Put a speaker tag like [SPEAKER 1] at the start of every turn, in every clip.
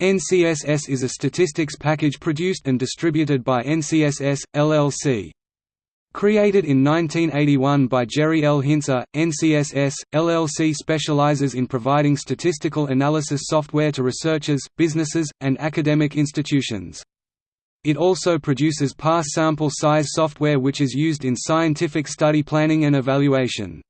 [SPEAKER 1] NCSS is a statistics package produced and distributed by NCSS, LLC. Created in 1981 by Jerry L. Hintze, NCSS, LLC specializes in providing statistical analysis software to researchers, businesses, and academic institutions. It also produces PASS sample size software which is used in scientific study planning and evaluation.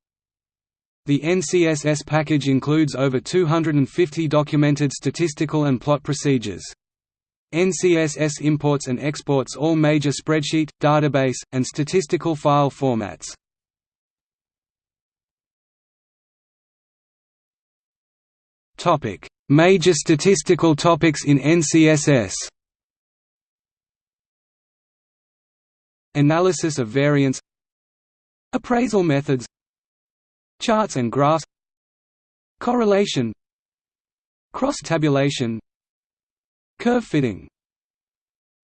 [SPEAKER 1] The NCSS package includes over 250 documented statistical and plot procedures. NCSS imports and exports all major spreadsheet, database, and statistical file formats. Major statistical topics in NCSS Analysis of variance Appraisal methods Charts and graphs. Correlation. Cross-tabulation. Curve fitting.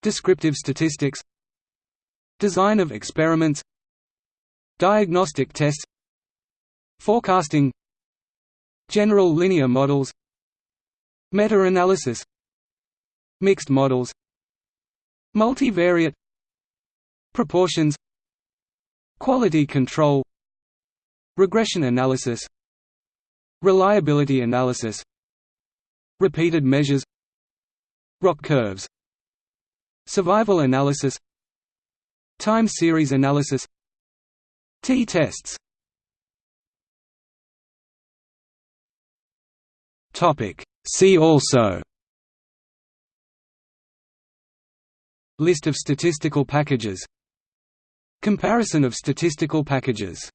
[SPEAKER 1] Descriptive statistics. Design of experiments. Diagnostic tests. Forecasting. General linear models. Meta-analysis. Mixed models. Multivariate. Proportions. Quality control Regression analysis. Reliability analysis. Repeated measures. ROC curves. Survival analysis. Time series analysis. T-tests. See also. List of statistical packages. Comparison of statistical packages